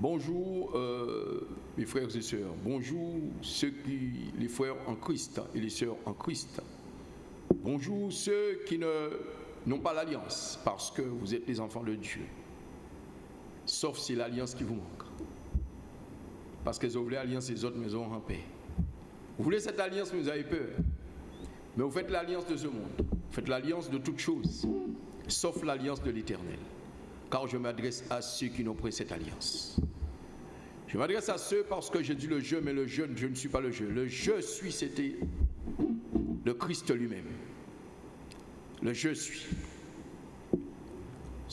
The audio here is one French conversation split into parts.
Bonjour euh, mes frères et sœurs. Bonjour ceux qui, les frères en Christ et les sœurs en Christ. Bonjour ceux qui n'ont pas l'alliance parce que vous êtes les enfants de Dieu. Sauf si l'alliance qui vous manque. Parce que vous voulez l'alliance des autres, mais en paix. Vous voulez cette alliance, mais vous avez peur. Mais vous faites l'alliance de ce monde. Vous faites l'alliance de toutes choses, sauf l'alliance de l'éternel. Car je m'adresse à ceux qui n'ont pris cette alliance. Je m'adresse à ceux parce que j'ai dit le je, mais le je, je ne suis pas le je. Le je suis, c'était le Christ lui-même. Le je suis. Vous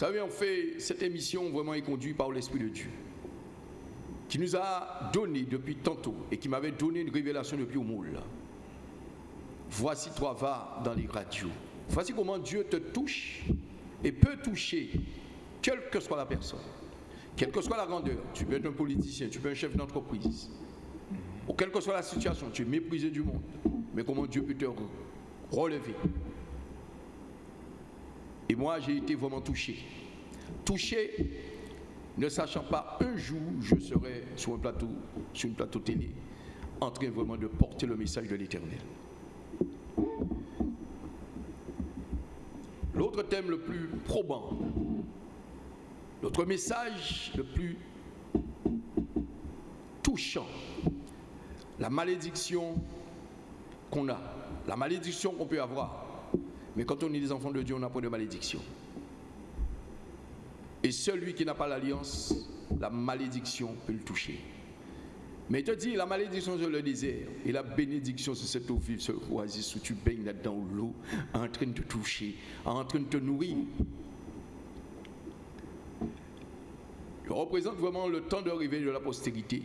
savez, on fait cette émission vraiment est conduite par l'Esprit de Dieu, qui nous a donné depuis tantôt et qui m'avait donné une révélation depuis au moule. Voici toi, va dans les radios. Voici comment Dieu te touche et peut toucher, quelle que soit la personne. Quelle que soit la grandeur, tu peux être un politicien, tu peux être un chef d'entreprise, ou quelle que soit la situation, tu es méprisé du monde, mais comment Dieu peut te relever? Et moi, j'ai été vraiment touché. Touché, ne sachant pas un jour je serai sur un plateau, sur une plateau télé, en train vraiment de porter le message de l'Éternel. L'autre thème le plus probant, notre message le plus touchant, la malédiction qu'on a, la malédiction qu'on peut avoir. Mais quand on est des enfants de Dieu, on n'a pas de malédiction. Et celui qui n'a pas l'alliance, la malédiction peut le toucher. Mais il te dit, la malédiction sur le désert et la bénédiction sur cette eau vive, ce oasis où tu baignes là-dedans, l'eau, en train de te toucher, en train de te nourrir. Je représente vraiment le temps d'arrivée de la postérité.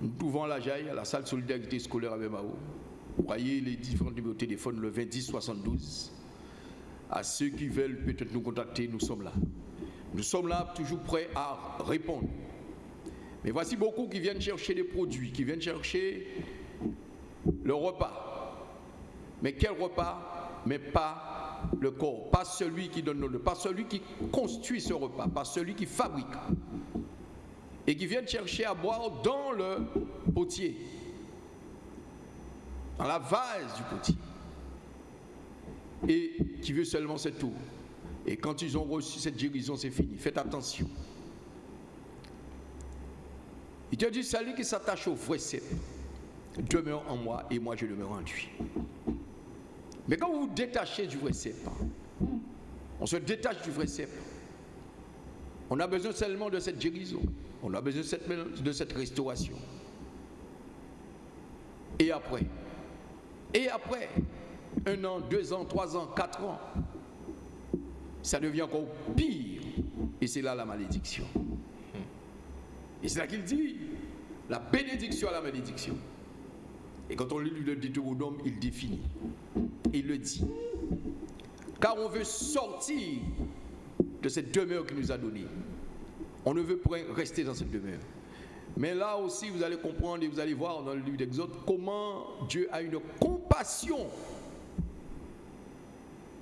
Nous pouvons à la Jaille, à la salle Solidarité scolaire avec Mao. Vous voyez les différents numéros de téléphone, le 20 72. À ceux qui veulent peut-être nous contacter, nous sommes là. Nous sommes là toujours prêts à répondre. Mais voici beaucoup qui viennent chercher des produits, qui viennent chercher le repas. Mais quel repas? Mais pas le corps, pas celui qui donne le, pas celui qui construit ce repas, pas celui qui fabrique. Et qui viennent chercher à boire dans le potier, dans la vase du potier. Et qui veut seulement cette eau. Et quand ils ont reçu cette guérison, c'est fini. Faites attention. Il te dit, celui qui s'attache au vrai cep demeure en moi et moi je demeure en lui. Mais quand vous vous détachez du vrai cep, on se détache du vrai cep. On a besoin seulement de cette guérison. On a besoin de cette, de cette restauration. Et après? Et après? Un an, deux ans, trois ans, quatre ans? Ça devient encore pire. Et c'est là la malédiction. Et c'est là qu'il dit la bénédiction à la malédiction. Et quand on lit le Deutéronome, il définit. Il le dit. Car on veut sortir de cette demeure qu'il nous a donnée. On ne veut pas rester dans cette demeure. Mais là aussi, vous allez comprendre et vous allez voir dans le livre d'Exode comment Dieu a une compassion.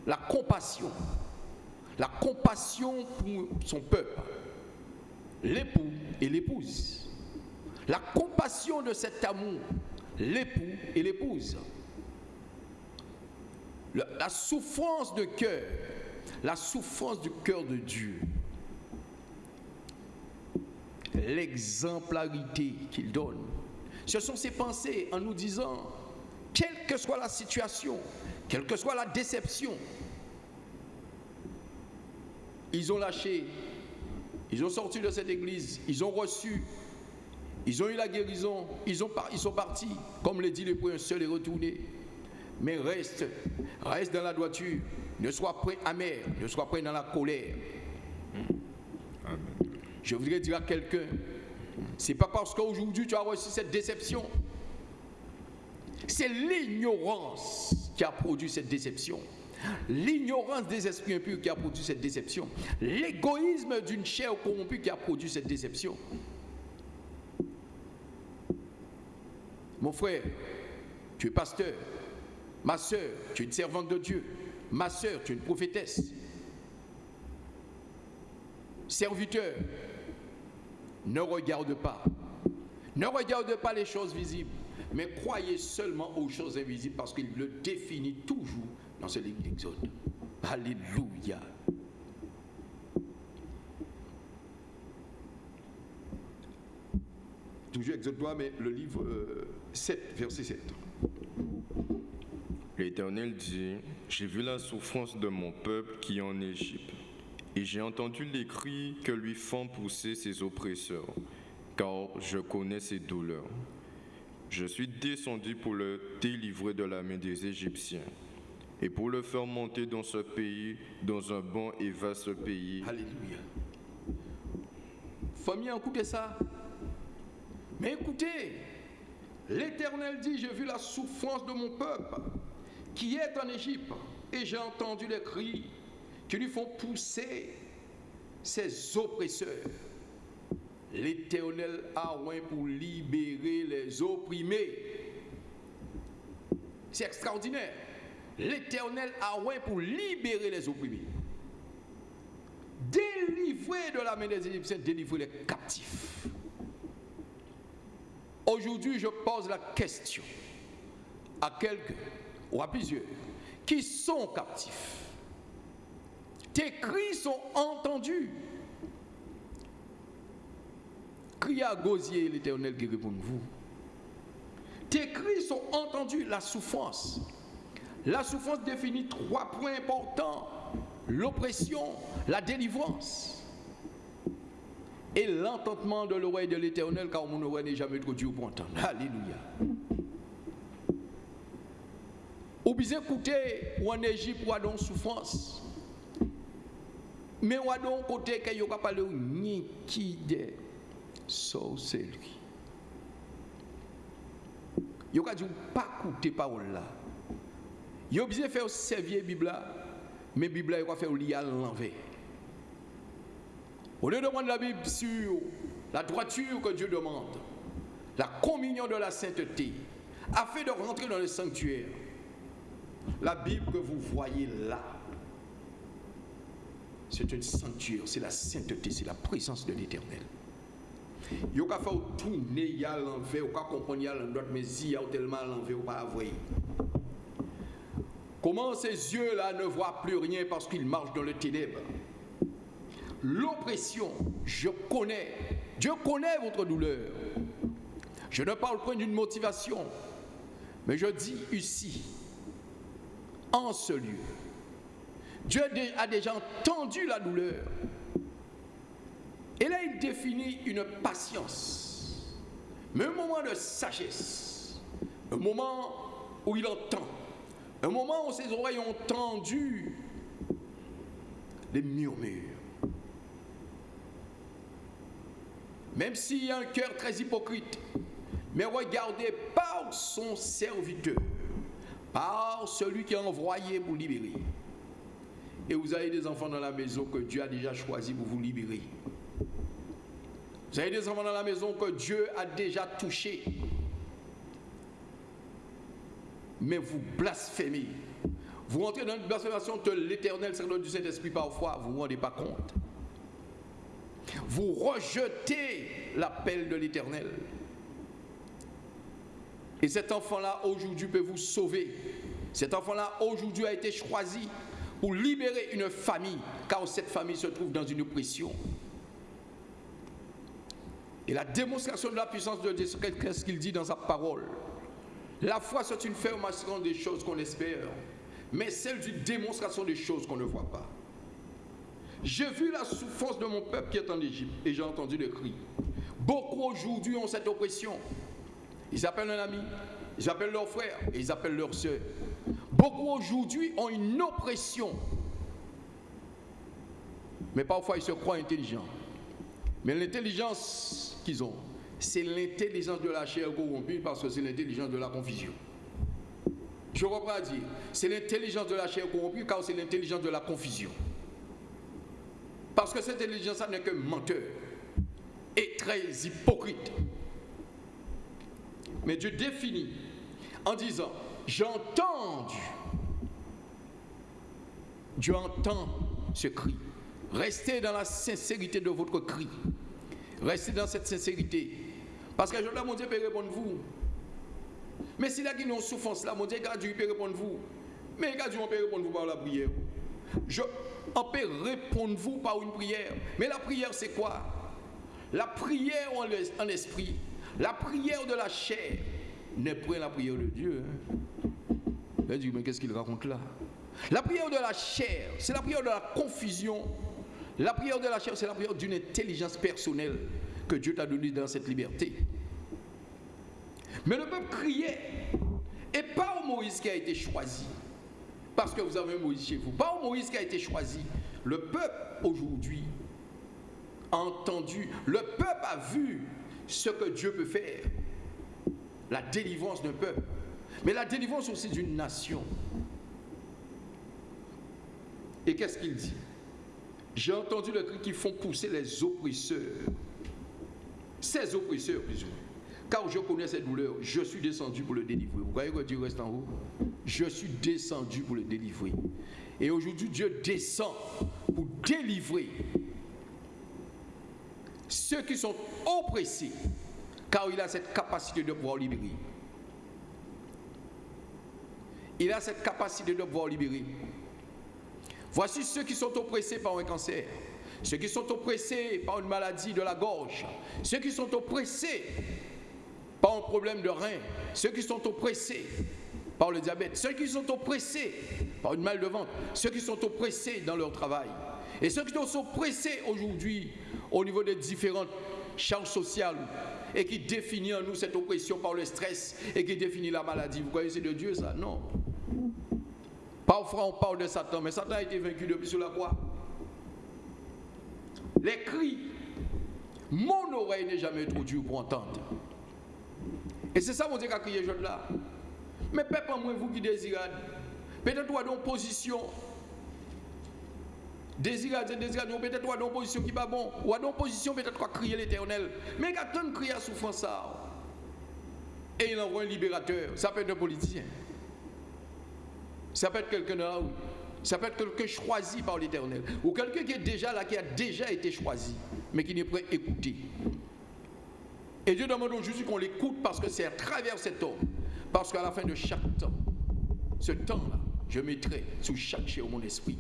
La compassion. La compassion pour son peuple. L'époux et l'épouse. La compassion de cet amour l'époux et l'épouse. La souffrance de cœur, la souffrance du cœur de Dieu, l'exemplarité qu'il donne. Ce sont ses pensées en nous disant, quelle que soit la situation, quelle que soit la déception, ils ont lâché, ils ont sorti de cette église, ils ont reçu ils ont eu la guérison, ils, ont ils sont partis. Comme le dit le un seul est retourné. Mais reste, reste dans la droiture. Ne sois pas amer, ne sois pas dans la colère. Je voudrais dire à quelqu'un, c'est pas parce qu'aujourd'hui tu as reçu cette déception. C'est l'ignorance qui a produit cette déception. L'ignorance des esprits impurs qui a produit cette déception. L'égoïsme d'une chair corrompue qui a produit cette déception. Mon frère, tu es pasteur. Ma soeur, tu es une servante de Dieu. Ma soeur, tu es une prophétesse. Serviteur, ne regarde pas. Ne regarde pas les choses visibles, mais croyez seulement aux choses invisibles parce qu'il le définit toujours dans ce livre d'Exode. Alléluia. Toujours Exode 3, mais le livre 7, euh, verset 7. L'Éternel dit, j'ai vu la souffrance de mon peuple qui est en Égypte, et j'ai entendu les cris que lui font pousser ses oppresseurs, car je connais ses douleurs. Je suis descendu pour le délivrer de la main des Égyptiens et pour le faire monter dans ce pays, dans un bon et vaste pays. Alléluia. Famille, écoutez ça. Mais écoutez, l'Éternel dit, j'ai vu la souffrance de mon peuple qui est en Égypte, et j'ai entendu les cris qui lui font pousser ses oppresseurs. L'Éternel a oint pour libérer les opprimés. C'est extraordinaire. L'Éternel a oint pour libérer les opprimés. Délivrer de la main des Égyptiens, délivrer les captifs. Aujourd'hui, je pose la question à quelqu'un ou à plusieurs qui sont captifs. Tes cris sont entendus. Crie à gosier l'Éternel qui répond vous. Tes cris sont entendus, la souffrance. La souffrance définit trois points importants. L'oppression, la délivrance et l'entendement de l'oreille de l'Éternel car mon oreille n'est jamais trop dur pour entendre. Alléluia. Ou bien écouter ou en Égypte ou en souffrance. Mais ou en côté qu'il y a pas de so c'est lui. Yo ka dit pas écouter parole là. Yo bien faire servir Bible là, mais Bible là yo ka faire lire à l'envers. Au lieu de demander la Bible sur la droiture que Dieu demande, la communion de la sainteté, afin de rentrer dans le sanctuaire, la Bible que vous voyez là, c'est une sanctuaire, c'est la sainteté, c'est la présence de l'éternel. Il y a fait tourner, il y a l'envers, il y a comprendre, il y a l'autre, mais a tellement l'envers, il pas. Comment ces yeux-là ne voient plus rien parce qu'ils marchent dans le ténèbre L'oppression, je connais, Dieu connaît votre douleur. Je ne parle point d'une motivation, mais je dis ici, en ce lieu. Dieu a déjà entendu la douleur. Et là, il définit une patience, mais un moment de sagesse, un moment où il entend, un moment où ses oreilles ont entendu les murmures. Même s'il y a un cœur très hypocrite, mais regardez par son serviteur par celui qui a envoyé pour libérer. Et vous avez des enfants dans la maison que Dieu a déjà choisi pour vous libérer. Vous avez des enfants dans la maison que Dieu a déjà touché. Mais vous blasphémez. Vous rentrez dans une blasphémation de l'éternel Seigneur du Saint-Esprit parfois, vous ne vous rendez pas compte. Vous rejetez l'appel de l'éternel. Et cet enfant-là, aujourd'hui, peut vous sauver. Cet enfant-là, aujourd'hui, a été choisi pour libérer une famille, car cette famille se trouve dans une oppression. Et la démonstration de la puissance de Dieu, qu'est-ce qu'il dit dans sa parole? La foi, c'est une fermation des choses qu'on espère, mais celle d'une démonstration des choses qu'on ne voit pas. J'ai vu la souffrance de mon peuple qui est en Égypte et j'ai entendu le cri. Beaucoup aujourd'hui ont cette oppression. Ils appellent un ami, ils appellent leur frère et ils appellent leur soeur. Beaucoup aujourd'hui ont une oppression. Mais parfois ils se croient intelligents. Mais l'intelligence qu'ils ont, c'est l'intelligence de la chair corrompue parce que c'est l'intelligence de la confusion. Je reprends à dire, c'est l'intelligence de la chair corrompue car c'est l'intelligence de la confusion. Parce que cette intelligence n'est que menteur et très hypocrite. Mais Dieu définit en disant, j'ai entendu. Dieu entend ce cri. Restez dans la sincérité de votre cri. Restez dans cette sincérité. Parce que je dis, mon Dieu peut répondre vous. Mais si là, il y a une souffrance là, mon Dieu, Dieu peut répondre vous. Mais Dieu peut répondre vous par la prière. Je, on peut répondre vous par une prière. Mais la prière, c'est quoi? La prière en esprit, la prière de la chair n'est pas la prière de Dieu. Hein. mais qu'est-ce qu'il raconte là? La prière de la chair, c'est la prière de la confusion. La prière de la chair, c'est la prière d'une intelligence personnelle que Dieu t'a donnée dans cette liberté. Mais le peuple criait, et pas au Moïse qui a été choisi, parce que vous avez Moïse chez vous, pas Moïse qui a été choisi. Le peuple aujourd'hui a entendu, le peuple a vu ce que Dieu peut faire. La délivrance d'un peuple, mais la délivrance aussi d'une nation. Et qu'est-ce qu'il dit? J'ai entendu le cri qui font pousser les oppresseurs. Ces oppresseurs, plus ou moins. Car je connais cette douleur, je suis descendu pour le délivrer. Vous voyez que Dieu reste en haut? Je suis descendu pour le délivrer. Et aujourd'hui, Dieu descend pour délivrer ceux qui sont oppressés, car il a cette capacité de pouvoir libérer. Il a cette capacité de pouvoir libérer. Voici ceux qui sont oppressés par un cancer, ceux qui sont oppressés par une maladie de la gorge, ceux qui sont oppressés par un problème de rein, ceux qui sont oppressés par le diabète, ceux qui sont oppressés par une mal de ventre, ceux qui sont oppressés dans leur travail, et ceux qui sont oppressés aujourd'hui au niveau des différentes charges sociales et qui définit en nous cette oppression par le stress et qui définit la maladie. Vous croyez c'est de Dieu ça? Non. Parfois on parle de Satan, mais Satan a été vaincu depuis sur la croix. Les cris, mon oreille n'est jamais trop dure pour entendre. Et c'est ça mon Dieu qui a crié jeune là. Mais peuple moi vous qui désirez, peut-être toi dans position Désirade, désirade, peut-être toi dans position qui pas bon, ou dans position peut-être quoi crier l'éternel. Mais quand on crie à souffrance et il envoie un libérateur, ça peut être un politicien. Ça peut être quelqu'un là ça peut être quelqu'un choisi par l'éternel. Ou quelqu'un qui est déjà là, qui a déjà été choisi, mais qui n'est prêt à écouter. Et Dieu demande aujourd'hui qu'on l'écoute parce que c'est à travers cet homme. Parce qu'à la fin de chaque temps, ce temps-là, je mettrai sous chaque chair mon esprit.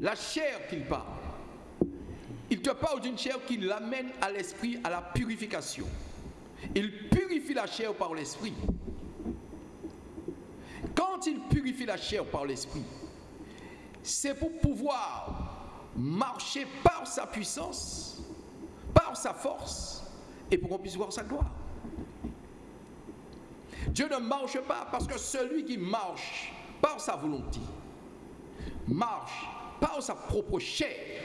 La chair qu'il parle, il te parle d'une chair qui l'amène à l'esprit, à la purification. Il purifie la chair par l'esprit. Quand il purifie la chair par l'esprit, c'est pour pouvoir marcher par sa puissance, sa force, et pour qu'on puisse voir sa gloire. Dieu ne marche pas parce que celui qui marche par sa volonté marche par sa propre chair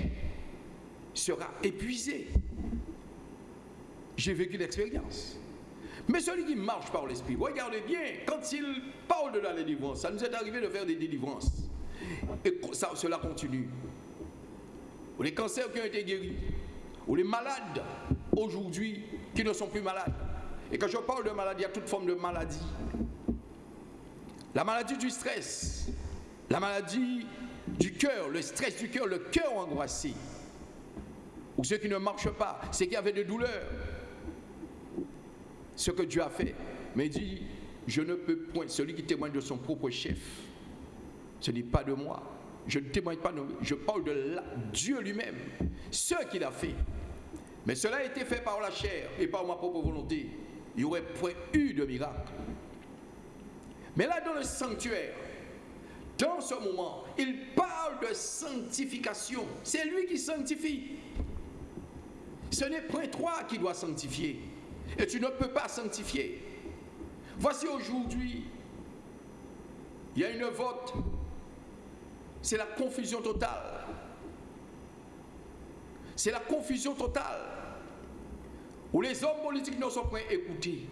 sera épuisé. J'ai vécu l'expérience. Mais celui qui marche par l'esprit, regardez bien, quand il parle de la délivrance, ça nous est arrivé de faire des délivrances. Et cela continue. Les cancers qui ont été guéris, ou les malades aujourd'hui qui ne sont plus malades. Et quand je parle de maladie, il y a toute forme de maladie. La maladie du stress, la maladie du cœur, le stress du cœur, le cœur angoissé. Ou ceux qui ne marchent pas, ceux qui avaient des douleurs. Ce que Dieu a fait. Mais il dit, je ne peux point, celui qui témoigne de son propre chef, ce n'est pas de moi. Je ne témoigne pas je parle de Dieu lui-même, ce qu'il a fait. Mais cela a été fait par la chair et par ma propre volonté. Il n'y aurait point eu de miracle. Mais là, dans le sanctuaire, dans ce moment, il parle de sanctification. C'est lui qui sanctifie. Ce n'est point toi qui dois sanctifier. Et tu ne peux pas sanctifier. Voici aujourd'hui, il y a une vote. C'est la confusion totale. C'est la confusion totale. Où les hommes politiques ne sont pas écoutés.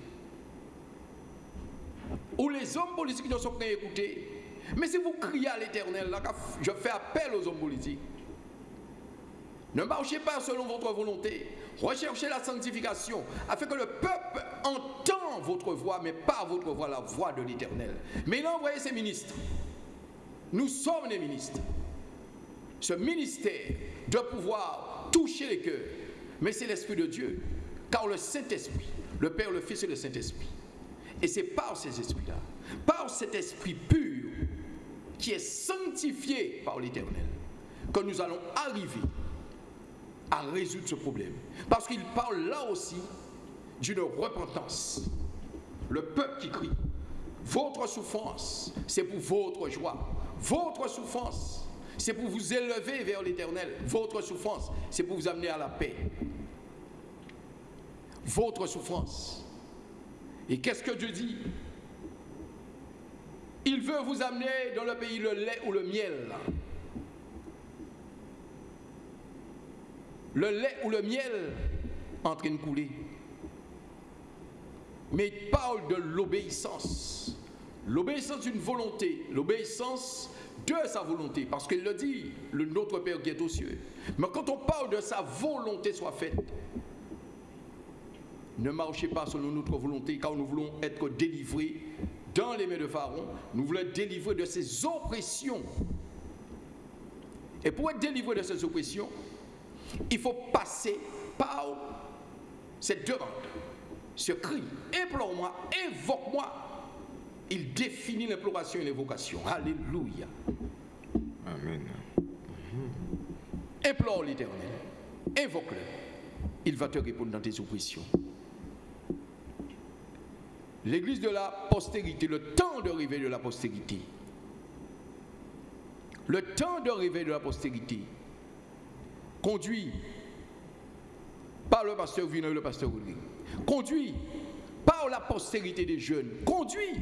Où les hommes politiques ne sont pas écoutés mais si vous criez à l'éternel, je fais appel aux hommes politiques. Ne marchez pas selon votre volonté. Recherchez la sanctification afin que le peuple entend votre voix, mais pas votre voix, la voix de l'éternel. Mais il a envoyé ses ministres. Nous sommes les ministres. Ce ministère de pouvoir toucher les cœurs. Mais c'est l'Esprit de Dieu. Car le Saint-Esprit, le Père, le Fils et le Saint-Esprit. Et c'est par ces esprits-là, par cet esprit pur qui est sanctifié par l'Éternel, que nous allons arriver à résoudre ce problème. Parce qu'il parle là aussi d'une repentance. Le peuple qui crie, votre souffrance, c'est pour votre joie. Votre souffrance, c'est pour vous élever vers l'éternel. Votre souffrance, c'est pour vous amener à la paix. Votre souffrance. Et qu'est-ce que Dieu dit? Il veut vous amener dans le pays le lait ou le miel. Le lait ou le miel en train de couler. Mais il parle de l'obéissance. L'obéissance d'une volonté, l'obéissance de sa volonté, parce qu'il le dit, le notre Père qui est aux cieux. Mais quand on parle de sa volonté soit faite, ne marchez pas selon notre volonté, car nous voulons être délivrés dans les mains de Pharaon, nous voulons être délivrés de ses oppressions. Et pour être délivrés de ces oppressions, il faut passer par cette demande, ce cri, implore-moi, invoque-moi il définit l'imploration et l'invocation. Alléluia. Amen. Implore l'éternel. Invoque-le. Il va te répondre dans tes oppressions. L'église de la postérité, le temps de réveil de la postérité. Le temps de réveil de la postérité conduit par le pasteur Vino et le pasteur Rodrigue, conduit par la postérité des jeunes, conduit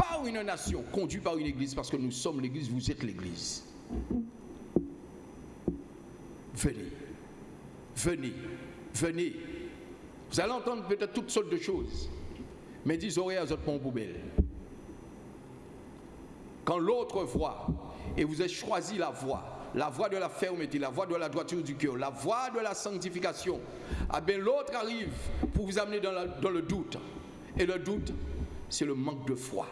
par une nation, conduit par une église, parce que nous sommes l'église, vous êtes l'église. Venez, venez, venez. Vous allez entendre peut-être toutes sortes de choses, mais dis oreilles à votre poubelle. Quand l'autre voit, et vous avez choisi la voie, la voie de la fermeté, la voie de la droiture du cœur, la voie de la sanctification, ah bien l'autre arrive pour vous amener dans le doute. Et le doute, c'est le manque de foi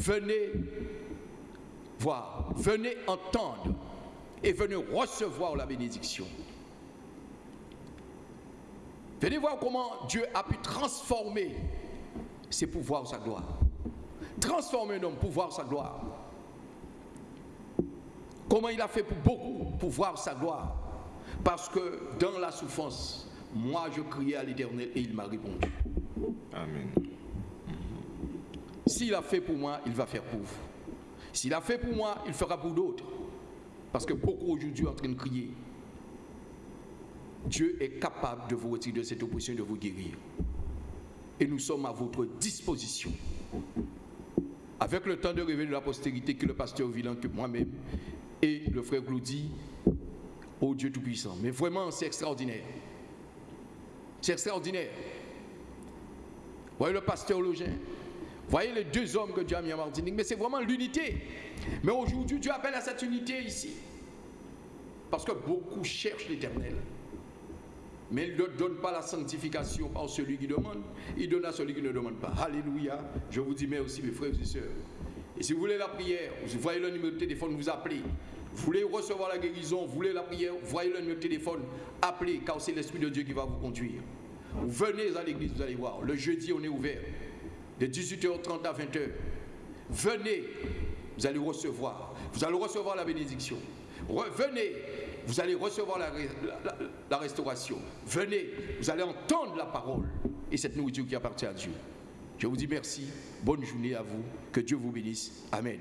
venez voir, venez entendre et venez recevoir la bénédiction. Venez voir comment Dieu a pu transformer ses pouvoirs, sa gloire. Transformer un homme pour sa gloire. Comment il a fait pour beaucoup pour voir sa gloire. Parce que dans la souffrance, moi je criais à l'éternel et il m'a répondu. Amen. S'il a fait pour moi, il va faire pour vous. S'il a fait pour moi, il fera pour d'autres. Parce que beaucoup aujourd'hui sont en train de crier. Dieu est capable de vous retirer de cette oppression et de vous guérir. Et nous sommes à votre disposition. Avec le temps de révéler de la postérité que le pasteur Villan, que moi-même, et le frère Claudie, oh Dieu Tout-Puissant. Mais vraiment, c'est extraordinaire. C'est extraordinaire. Voyez le pasteur Login, Voyez les deux hommes que Dieu a mis en Martinique, mais c'est vraiment l'unité. Mais aujourd'hui, Dieu appelle à cette unité ici. Parce que beaucoup cherchent l'éternel. Mais il ne donne pas la sanctification par celui qui demande, il donne à celui qui ne demande pas. Alléluia. Je vous dis merci, mes frères et sœurs. Et si vous voulez la prière, vous voyez le numéro de téléphone, vous appelez. Vous voulez recevoir la guérison, vous voulez la prière, voyez le numéro de téléphone, appelez, car c'est l'Esprit de Dieu qui va vous conduire. Vous venez à l'église, vous allez voir. Le jeudi, on est ouvert de 18h30 à 20h. Venez, vous allez recevoir. Vous allez recevoir la bénédiction. Venez, vous allez recevoir la, restauration. Venez, vous allez entendre la parole et cette nourriture qui appartient à Dieu. Je vous dis merci. Bonne journée à vous. Que Dieu vous bénisse. Amen.